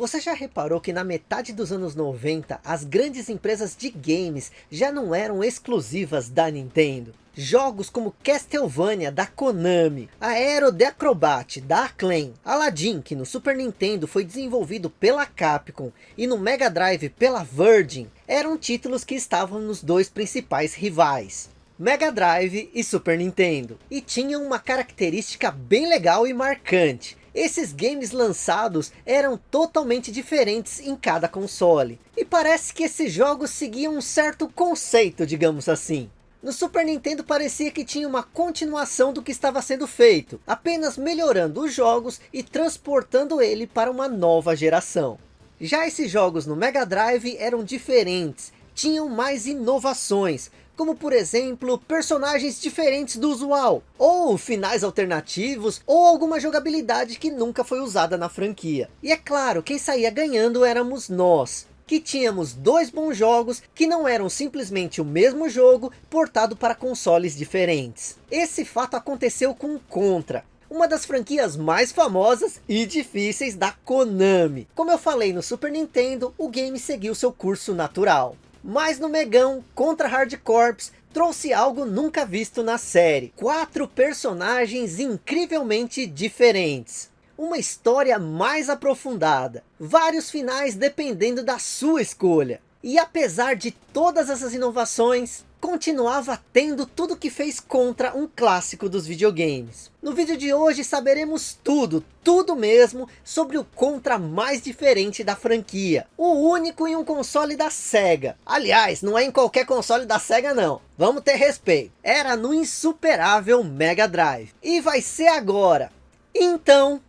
Você já reparou que na metade dos anos 90, as grandes empresas de games já não eram exclusivas da Nintendo? Jogos como Castlevania da Konami, Aero the Acrobat da Acclaim, Aladdin que no Super Nintendo foi desenvolvido pela Capcom e no Mega Drive pela Virgin, eram títulos que estavam nos dois principais rivais. Mega Drive e Super Nintendo. E tinham uma característica bem legal e marcante. Esses games lançados eram totalmente diferentes em cada console. E parece que esses jogos seguiam um certo conceito, digamos assim. No Super Nintendo parecia que tinha uma continuação do que estava sendo feito, apenas melhorando os jogos e transportando ele para uma nova geração. Já esses jogos no Mega Drive eram diferentes, tinham mais inovações, como por exemplo, personagens diferentes do usual, ou finais alternativos, ou alguma jogabilidade que nunca foi usada na franquia. E é claro, quem saía ganhando éramos nós, que tínhamos dois bons jogos que não eram simplesmente o mesmo jogo portado para consoles diferentes. Esse fato aconteceu com Contra, uma das franquias mais famosas e difíceis da Konami. Como eu falei no Super Nintendo, o game seguiu seu curso natural. Mas no Megão, contra Hard Corps, trouxe algo nunca visto na série. Quatro personagens incrivelmente diferentes. Uma história mais aprofundada. Vários finais dependendo da sua escolha. E apesar de todas essas inovações, continuava tendo tudo que fez contra um clássico dos videogames. No vídeo de hoje saberemos tudo, tudo mesmo, sobre o contra mais diferente da franquia. O único em um console da SEGA. Aliás, não é em qualquer console da SEGA não. Vamos ter respeito. Era no insuperável Mega Drive. E vai ser agora. Então...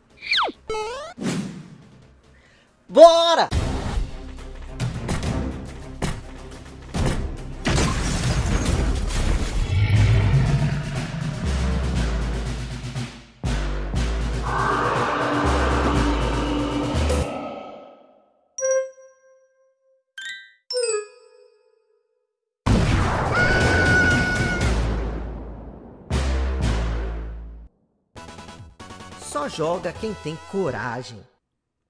Bora! Joga quem tem coragem.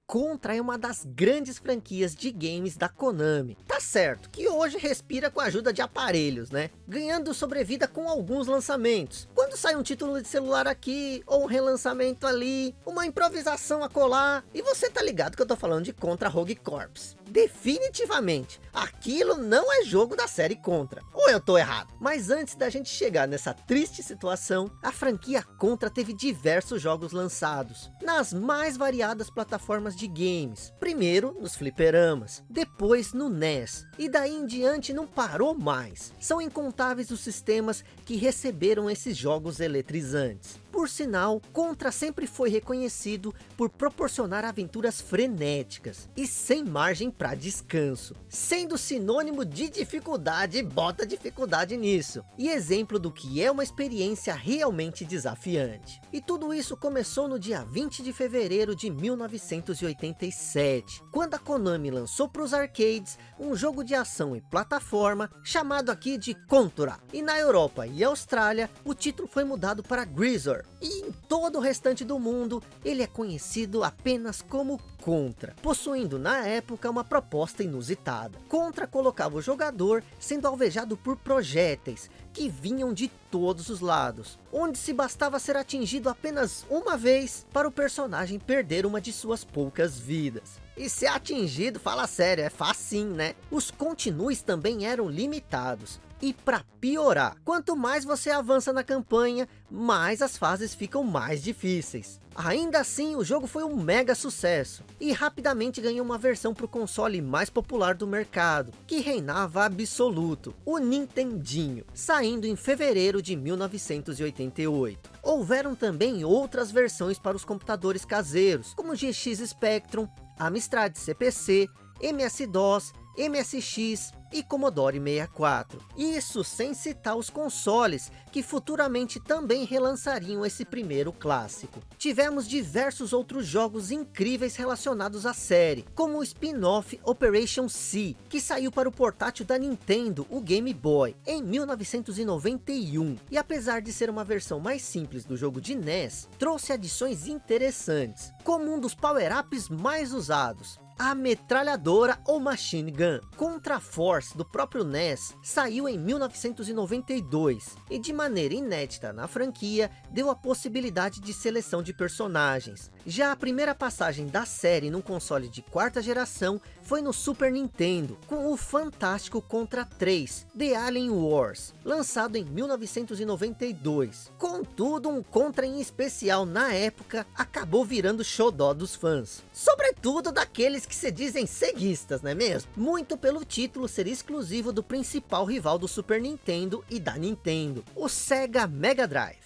Contra é uma das grandes franquias de games da Konami. Tá certo que hoje respira com a ajuda de aparelhos, né? Ganhando sobrevida com alguns lançamentos. Quando sai um título de celular aqui, ou um relançamento ali, uma improvisação a colar. E você tá ligado que eu tô falando de Contra Rogue Corps definitivamente, aquilo não é jogo da série Contra. Ou eu tô errado? Mas antes da gente chegar nessa triste situação, a franquia Contra teve diversos jogos lançados, nas mais variadas plataformas de games. Primeiro nos fliperamas, depois no NES, e daí em diante não parou mais. São incontáveis os sistemas que receberam esses jogos eletrizantes. Por sinal, Contra sempre foi reconhecido por proporcionar aventuras frenéticas e sem margem para descanso, sendo sinônimo de dificuldade, bota dificuldade nisso, e exemplo do que é uma experiência realmente desafiante. E tudo isso começou no dia 20 de fevereiro de 1987, quando a Konami lançou para os arcades um jogo de ação e plataforma chamado aqui de Contra, e na Europa e Austrália o título foi mudado para Grisor, e em todo o restante do mundo, ele é conhecido apenas como Contra, possuindo na época uma proposta inusitada. Contra colocava o jogador sendo alvejado por projéteis, que vinham de todos os lados, onde se bastava ser atingido apenas uma vez para o personagem perder uma de suas poucas vidas. E ser atingido, fala sério, é facinho, né? Os continues também eram limitados, e para piorar, quanto mais você avança na campanha, mais as fases ficam mais difíceis. Ainda assim, o jogo foi um mega sucesso, e rapidamente ganhou uma versão para o console mais popular do mercado, que reinava absoluto, o Nintendinho, saindo em fevereiro de 1988. Houveram também outras versões para os computadores caseiros, como GX Spectrum, Amstrad CPC, MS-DOS, MSX e Commodore 64. Isso sem citar os consoles, que futuramente também relançariam esse primeiro clássico. Tivemos diversos outros jogos incríveis relacionados à série, como o spin-off Operation C, que saiu para o portátil da Nintendo, o Game Boy, em 1991. E apesar de ser uma versão mais simples do jogo de NES, trouxe adições interessantes, como um dos power-ups mais usados, a metralhadora ou machine gun. Contra Force do próprio NES saiu em 1992 e de maneira inédita na franquia deu a possibilidade de seleção de personagens. Já a primeira passagem da série num console de quarta geração foi no Super Nintendo com o fantástico Contra 3 The Alien Wars lançado em 1992. Contudo um Contra em especial na época acabou virando xodó dos fãs. Sobretudo daqueles que se dizem ceguistas, não é mesmo? Muito pelo título ser exclusivo do principal rival do Super Nintendo e da Nintendo, o Sega Mega Drive.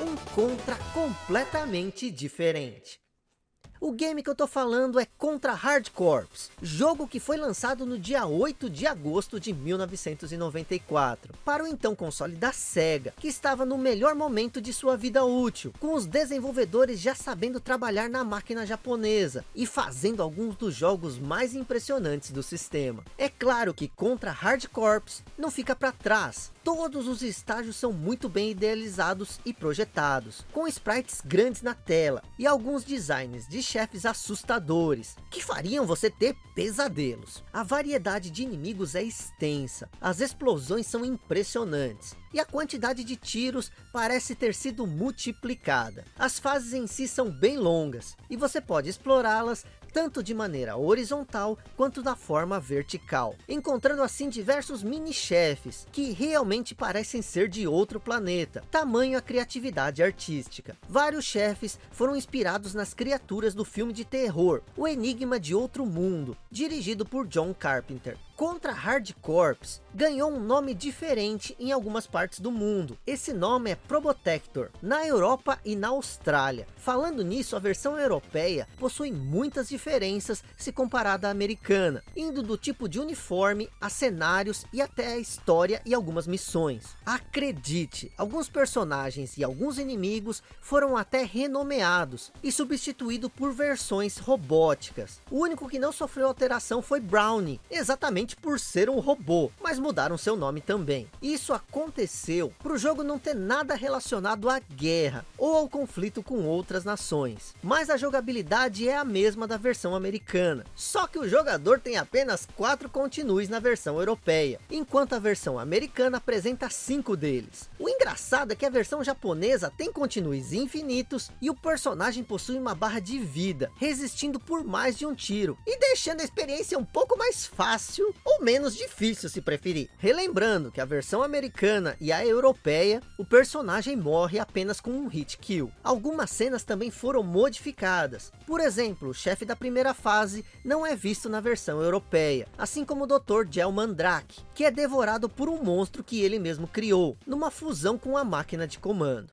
Um Contra completamente diferente. O game que eu tô falando é Contra Hard Corps, jogo que foi lançado no dia 8 de agosto de 1994, para o então console da SEGA, que estava no melhor momento de sua vida útil, com os desenvolvedores já sabendo trabalhar na máquina japonesa, e fazendo alguns dos jogos mais impressionantes do sistema. É claro que Contra Hard Corps não fica para trás, todos os estágios são muito bem idealizados e projetados, com sprites grandes na tela, e alguns designs de chefes assustadores, que fariam você ter pesadelos. A variedade de inimigos é extensa, as explosões são impressionantes, e a quantidade de tiros parece ter sido multiplicada. As fases em si são bem longas, e você pode explorá-las tanto de maneira horizontal quanto da forma vertical, encontrando assim diversos mini-chefes, que realmente parecem ser de outro planeta, tamanho a criatividade artística. Vários chefes foram inspirados nas criaturas do filme de terror, O Enigma de Outro Mundo, dirigido por John Carpenter. Contra Hard Corps ganhou um nome diferente em algumas partes do mundo. Esse nome é Probotector, na Europa e na Austrália. Falando nisso, a versão europeia possui muitas diferenças se comparada à americana, indo do tipo de uniforme, a cenários e até a história e algumas missões. Acredite, alguns personagens e alguns inimigos foram até renomeados e substituídos por versões robóticas. O único que não sofreu alteração foi Brownie, exatamente por ser um robô, mas mudaram seu nome também. Isso aconteceu para o jogo não ter nada relacionado à guerra ou ao conflito com outras nações. Mas a jogabilidade é a mesma da versão americana, só que o jogador tem apenas quatro continues na versão europeia, enquanto a versão americana apresenta cinco deles. O engraçado é que a versão japonesa tem continues infinitos e o personagem possui uma barra de vida, resistindo por mais de um tiro e deixando a experiência um pouco mais fácil ou menos difícil se preferir. Relembrando que a versão americana e a europeia, o personagem morre apenas com um hit kill. Algumas cenas também foram modificadas. Por exemplo, o chefe da primeira fase não é visto na versão europeia, assim como o Dr. Gel Mandrake, que é devorado por um monstro que ele mesmo criou, numa fusão com a máquina de comando.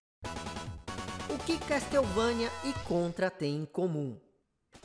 O que Castlevania e Contra têm em comum?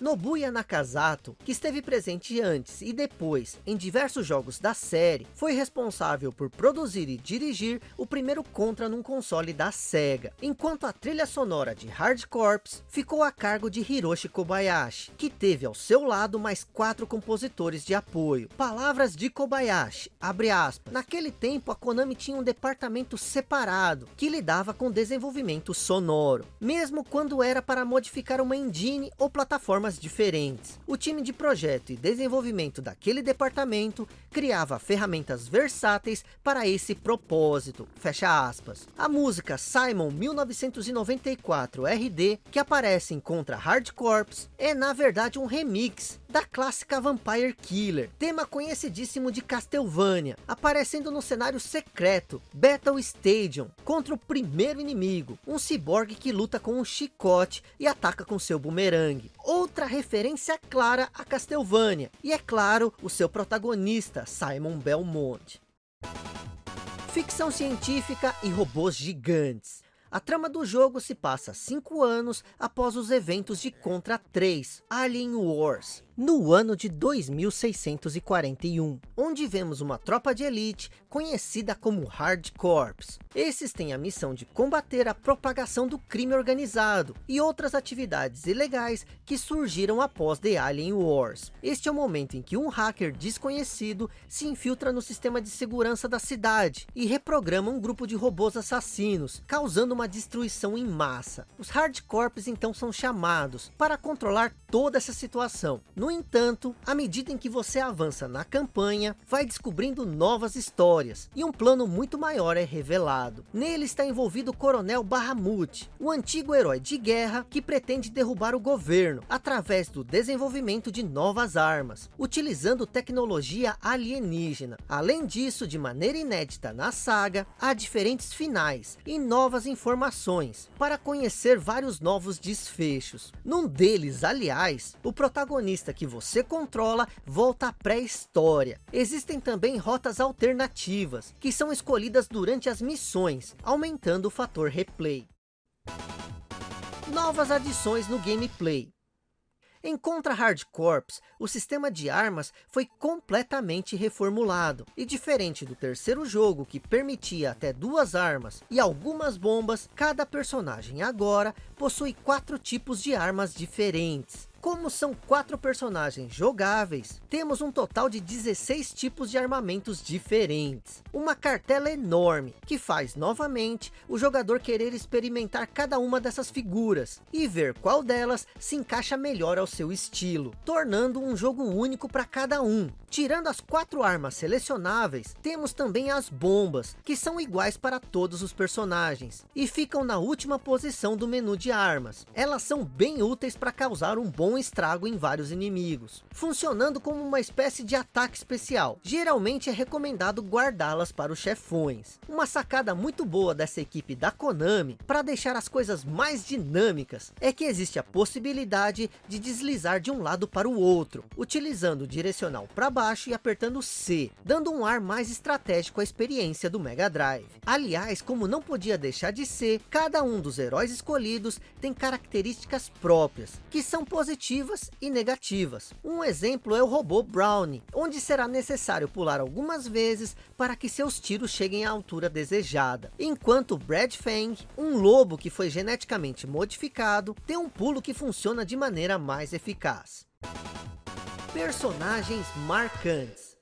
Nobuya Nakazato, que esteve presente antes e depois em diversos jogos da série, foi responsável por produzir e dirigir o primeiro Contra num console da SEGA, enquanto a trilha sonora de Hard Corps ficou a cargo de Hiroshi Kobayashi, que teve ao seu lado mais quatro compositores de apoio. Palavras de Kobayashi, abre aspas, naquele tempo a Konami tinha um departamento separado, que lidava com desenvolvimento sonoro, mesmo quando era para modificar uma engine ou plataforma formas diferentes. O time de projeto e desenvolvimento daquele departamento criava ferramentas versáteis para esse propósito, fecha aspas. A música Simon 1994 RD, que aparece em Contra Hard Corps, é na verdade um remix da clássica Vampire Killer, tema conhecidíssimo de Castlevania, aparecendo no cenário secreto Battle Stadium, contra o primeiro inimigo, um ciborgue que luta com um chicote e ataca com seu bumerangue. Outra referência clara a Castlevania, e é claro, o seu protagonista, Simon Belmont. Ficção científica e robôs gigantes. A trama do jogo se passa cinco anos após os eventos de Contra 3, Alien Wars, no ano de 2641, onde vemos uma tropa de elite conhecida como Hard Corps. Esses têm a missão de combater a propagação do crime organizado e outras atividades ilegais que surgiram após The Alien Wars. Este é o momento em que um hacker desconhecido se infiltra no sistema de segurança da cidade e reprograma um grupo de robôs assassinos, causando uma destruição em massa. Os Hard Corps então são chamados para controlar toda essa situação. No entanto, à medida em que você avança na campanha, vai descobrindo novas histórias, e um plano muito maior é revelado. Nele está envolvido o Coronel Bahamut, o antigo herói de guerra que pretende derrubar o governo, através do desenvolvimento de novas armas, utilizando tecnologia alienígena. Além disso, de maneira inédita na saga, há diferentes finais e novas informações, para conhecer vários novos desfechos. Num deles, aliás, o protagonista que você controla volta à pré-história. Existem também rotas alternativas, que são escolhidas durante as missões, aumentando o fator replay. Novas adições no gameplay. Em Contra Hard Corps, o sistema de armas foi completamente reformulado. E diferente do terceiro jogo, que permitia até duas armas e algumas bombas, cada personagem agora possui quatro tipos de armas diferentes. Como são quatro personagens jogáveis, temos um total de 16 tipos de armamentos diferentes. Uma cartela enorme, que faz novamente o jogador querer experimentar cada uma dessas figuras, e ver qual delas se encaixa melhor ao seu estilo, tornando um jogo único para cada um. Tirando as quatro armas selecionáveis, temos também as bombas, que são iguais para todos os personagens, e ficam na última posição do menu de armas. Elas são bem úteis para causar um bom estrago em vários inimigos, funcionando como uma espécie de ataque especial. Geralmente é recomendado guardá-las para os chefões. Uma sacada muito boa dessa equipe da Konami, para deixar as coisas mais dinâmicas, é que existe a possibilidade de deslizar de um lado para o outro, utilizando o direcional para baixo e apertando C, dando um ar mais estratégico à experiência do Mega Drive. Aliás, como não podia deixar de ser, cada um dos heróis escolhidos tem características próprias, que são positivas e negativas. Um exemplo é o robô Brownie, onde será necessário pular algumas vezes para que seus tiros cheguem à altura desejada. Enquanto Brad Fang, um lobo que foi geneticamente modificado, tem um pulo que funciona de maneira mais eficaz. Personagens marcantes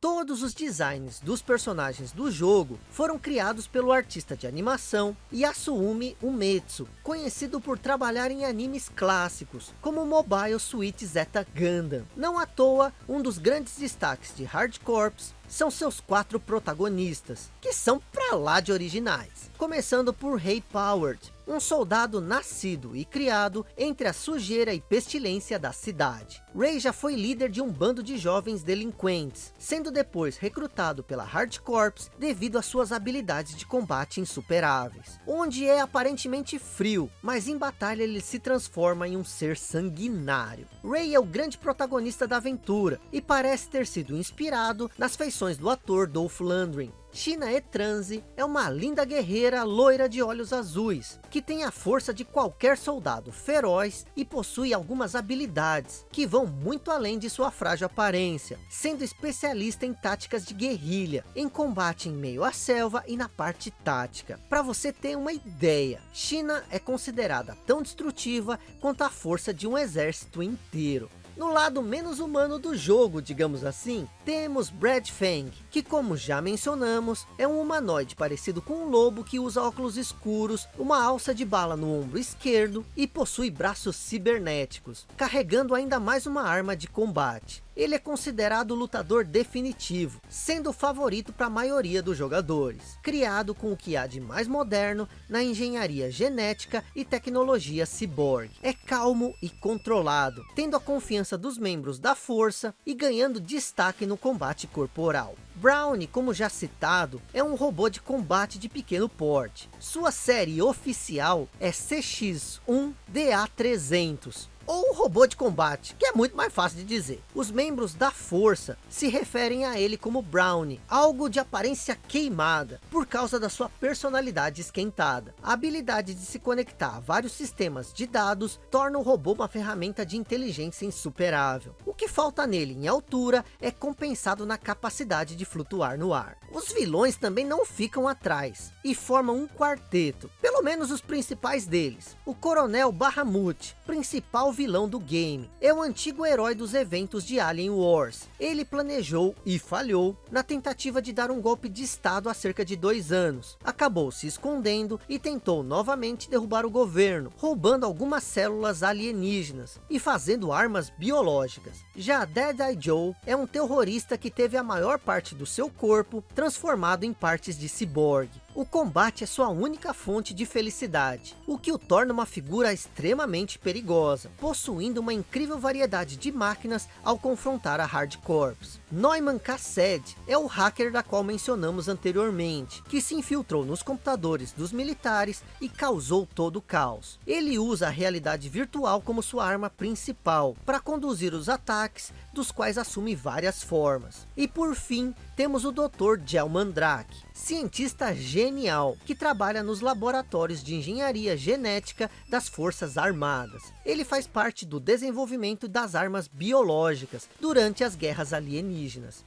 Todos os designs dos personagens do jogo foram criados pelo artista de animação Yasumi Umetsu, conhecido por trabalhar em animes clássicos, como Mobile Suit Zeta Gundam. Não à toa, um dos grandes destaques de Hard Corps são seus quatro protagonistas, que são pra lá de originais. Começando por Rei Powered, um soldado nascido e criado entre a sujeira e pestilência da cidade. Ray já foi líder de um bando de jovens delinquentes, sendo depois recrutado pela Hard Corps devido às suas habilidades de combate insuperáveis. Onde é aparentemente frio, mas em batalha ele se transforma em um ser sanguinário. Ray é o grande protagonista da aventura, e parece ter sido inspirado nas feições do ator Dolph Lundgren, China Etranze é uma linda guerreira loira de olhos azuis, que tem a força de qualquer soldado feroz e possui algumas habilidades, que vão muito além de sua frágil aparência, sendo especialista em táticas de guerrilha, em combate em meio à selva e na parte tática. Para você ter uma ideia, China é considerada tão destrutiva quanto a força de um exército inteiro. No lado menos humano do jogo, digamos assim, temos Brad Fang, que como já mencionamos, é um humanoide parecido com um lobo que usa óculos escuros, uma alça de bala no ombro esquerdo e possui braços cibernéticos, carregando ainda mais uma arma de combate ele é considerado o lutador definitivo, sendo o favorito para a maioria dos jogadores. Criado com o que há de mais moderno na engenharia genética e tecnologia cyborg. É calmo e controlado, tendo a confiança dos membros da força e ganhando destaque no combate corporal. Brownie, como já citado, é um robô de combate de pequeno porte. Sua série oficial é CX-1DA300, ou robô de combate, que é muito mais fácil de dizer. Os membros da força se referem a ele como Brownie, algo de aparência queimada, por causa da sua personalidade esquentada. A habilidade de se conectar a vários sistemas de dados torna o robô uma ferramenta de inteligência insuperável. O que falta nele em altura é compensado na capacidade de flutuar no ar. Os vilões também não ficam atrás e formam um quarteto, pelo menos os principais deles. O Coronel Bahamut, principal vilão do game, é o antigo herói dos eventos de Alien Wars. Ele planejou e falhou na tentativa de dar um golpe de estado há cerca de dois anos. Acabou se escondendo e tentou novamente derrubar o governo, roubando algumas células alienígenas e fazendo armas biológicas. Já Dead Eye Joe é um terrorista que teve a maior parte do seu corpo transformado em partes de ciborgue. O combate é sua única fonte de felicidade, o que o torna uma figura extremamente perigosa, possuindo uma incrível variedade de máquinas ao confrontar a Hard Corps. Neumann Cassed é o hacker da qual mencionamos anteriormente, que se infiltrou nos computadores dos militares e causou todo o caos. Ele usa a realidade virtual como sua arma principal, para conduzir os ataques, dos quais assume várias formas. E por fim, temos o Dr. Gel Mandrake, cientista genial, que trabalha nos laboratórios de engenharia genética das forças armadas. Ele faz parte do desenvolvimento das armas biológicas durante as guerras alienígenas.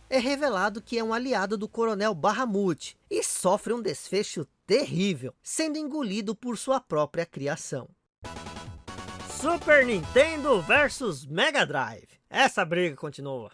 É revelado que é um aliado do coronel Bahamut e sofre um desfecho terrível, sendo engolido por sua própria criação. Super Nintendo versus Mega Drive. Essa briga continua.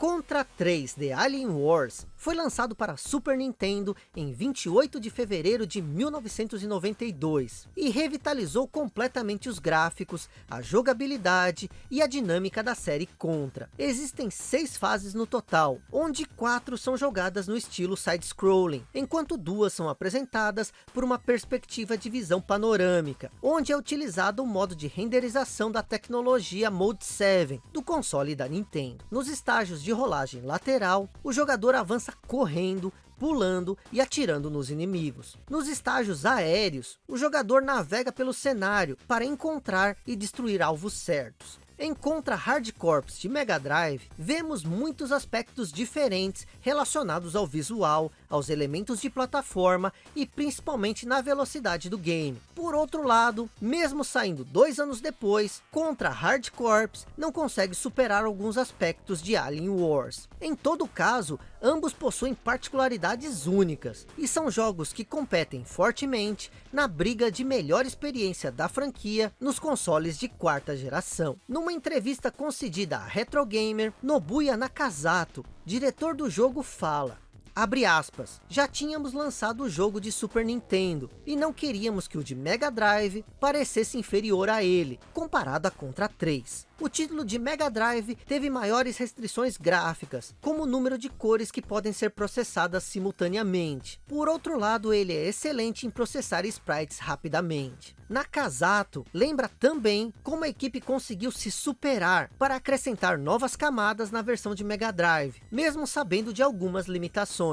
Contra 3 The Alien Wars foi lançado para Super Nintendo em 28 de fevereiro de 1992 e revitalizou completamente os gráficos, a jogabilidade e a dinâmica da série Contra. Existem seis fases no total, onde quatro são jogadas no estilo side-scrolling, enquanto duas são apresentadas por uma perspectiva de visão panorâmica, onde é utilizado o modo de renderização da tecnologia Mode 7 do console da Nintendo. Nos estágios de rolagem lateral, o jogador avança correndo, pulando e atirando nos inimigos. Nos estágios aéreos, o jogador navega pelo cenário para encontrar e destruir alvos certos. Em Contra Hard Corps de Mega Drive, vemos muitos aspectos diferentes relacionados ao visual, aos elementos de plataforma e principalmente na velocidade do game. Por outro lado, mesmo saindo dois anos depois, Contra Hard Corps não consegue superar alguns aspectos de Alien Wars. Em todo caso, ambos possuem particularidades únicas, e são jogos que competem fortemente na briga de melhor experiência da franquia nos consoles de quarta geração. Numa entrevista concedida à Retro Gamer, Nobuya Nakazato, diretor do jogo fala, Abre aspas, já tínhamos lançado o jogo de Super Nintendo, e não queríamos que o de Mega Drive parecesse inferior a ele, comparado a Contra 3. O título de Mega Drive teve maiores restrições gráficas, como o número de cores que podem ser processadas simultaneamente. Por outro lado, ele é excelente em processar sprites rapidamente. Nakazato lembra também como a equipe conseguiu se superar para acrescentar novas camadas na versão de Mega Drive, mesmo sabendo de algumas limitações.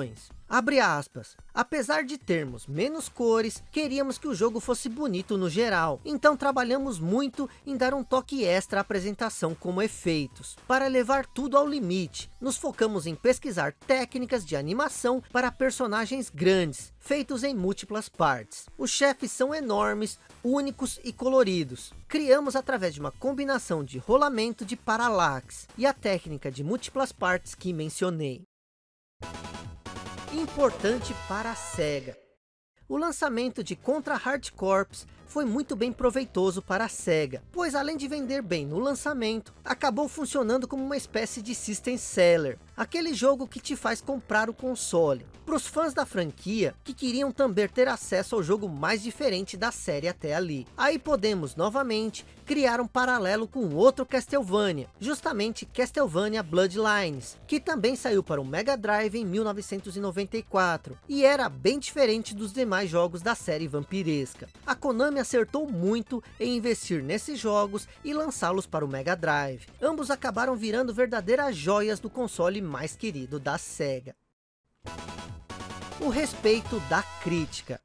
Abre aspas. Apesar de termos menos cores, queríamos que o jogo fosse bonito no geral. Então trabalhamos muito em dar um toque extra à apresentação como efeitos. Para levar tudo ao limite, nos focamos em pesquisar técnicas de animação para personagens grandes, feitos em múltiplas partes. Os chefes são enormes, únicos e coloridos. Criamos através de uma combinação de rolamento de paralaxe e a técnica de múltiplas partes que mencionei importante para a SEGA. O lançamento de Contra Hard Corps foi muito bem proveitoso para a SEGA, pois além de vender bem no lançamento, acabou funcionando como uma espécie de system seller, aquele jogo que te faz comprar o console. Para os fãs da franquia, que queriam também ter acesso ao jogo mais diferente da série até ali. Aí podemos, novamente, criar um paralelo com outro Castlevania, justamente Castlevania Bloodlines, que também saiu para o Mega Drive em 1994, e era bem diferente dos demais jogos da série vampiresca. A Konami acertou muito em investir nesses jogos e lançá-los para o Mega Drive. Ambos acabaram virando verdadeiras joias do console mais querido da SEGA. O respeito da crítica.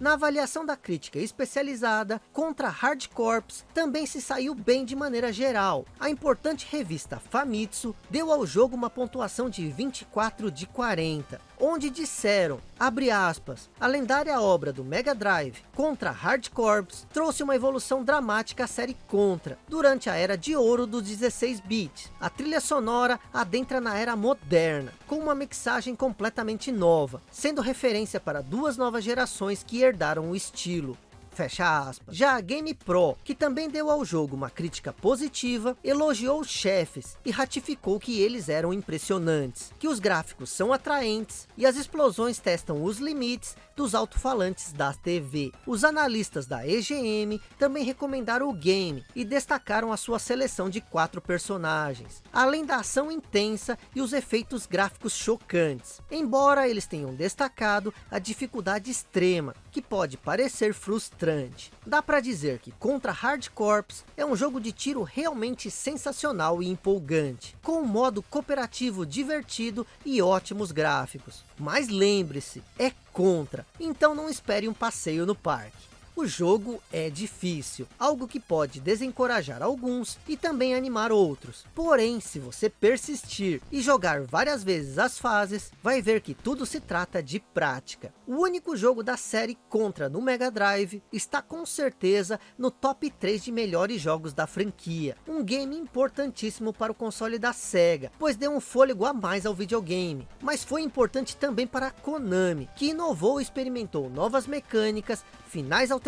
Na avaliação da crítica especializada, Contra Hard Corps também se saiu bem de maneira geral. A importante revista Famitsu deu ao jogo uma pontuação de 24 de 40, onde disseram, abre aspas, a lendária obra do Mega Drive Contra Hard Corps trouxe uma evolução dramática à série Contra, durante a era de ouro dos 16 bits. A trilha sonora adentra na era moderna, com uma mixagem completamente nova, sendo referência para duas novas gerações que herdaram o estilo. Fecha aspas. Já a Game Pro, que também deu ao jogo uma crítica positiva, elogiou os chefes e ratificou que eles eram impressionantes, que os gráficos são atraentes e as explosões testam os limites dos alto-falantes da TV. Os analistas da EGM também recomendaram o game e destacaram a sua seleção de quatro personagens, além da ação intensa e os efeitos gráficos chocantes, embora eles tenham destacado a dificuldade extrema, que pode parecer frustrante. Dá para dizer que Contra Hard Corps é um jogo de tiro realmente sensacional e empolgante, com um modo cooperativo divertido e ótimos gráficos. Mas lembre-se, é Contra, então não espere um passeio no parque. O jogo é difícil, algo que pode desencorajar alguns e também animar outros. Porém, se você persistir e jogar várias vezes as fases, vai ver que tudo se trata de prática. O único jogo da série Contra no Mega Drive está com certeza no top 3 de melhores jogos da franquia. Um game importantíssimo para o console da SEGA, pois deu um fôlego a mais ao videogame. Mas foi importante também para a Konami, que inovou e experimentou novas mecânicas, finais alternativos,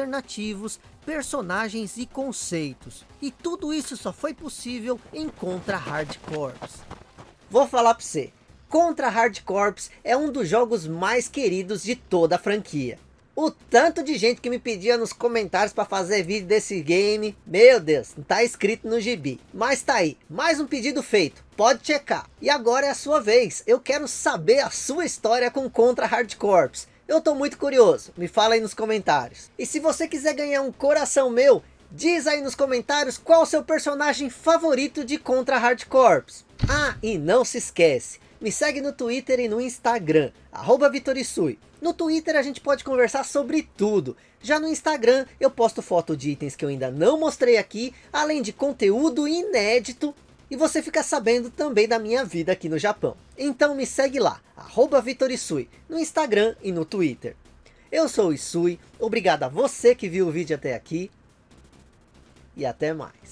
personagens e conceitos. E tudo isso só foi possível em Contra Hard Corps. Vou falar para você, Contra Hard Corps é um dos jogos mais queridos de toda a franquia. O tanto de gente que me pedia nos comentários para fazer vídeo desse game, meu Deus, não tá escrito no gibi. Mas tá aí, mais um pedido feito, pode checar. E agora é a sua vez, eu quero saber a sua história com Contra Hard Corps. Eu tô muito curioso, me fala aí nos comentários. E se você quiser ganhar um coração meu, diz aí nos comentários qual o seu personagem favorito de Contra Hard Corps. Ah, e não se esquece, me segue no Twitter e no Instagram, arroba Vitorisui. No Twitter a gente pode conversar sobre tudo. Já no Instagram eu posto foto de itens que eu ainda não mostrei aqui, além de conteúdo inédito e você fica sabendo também da minha vida aqui no Japão. Então me segue lá, arroba Vitorisui, no Instagram e no Twitter. Eu sou o Isui, obrigado a você que viu o vídeo até aqui. E até mais.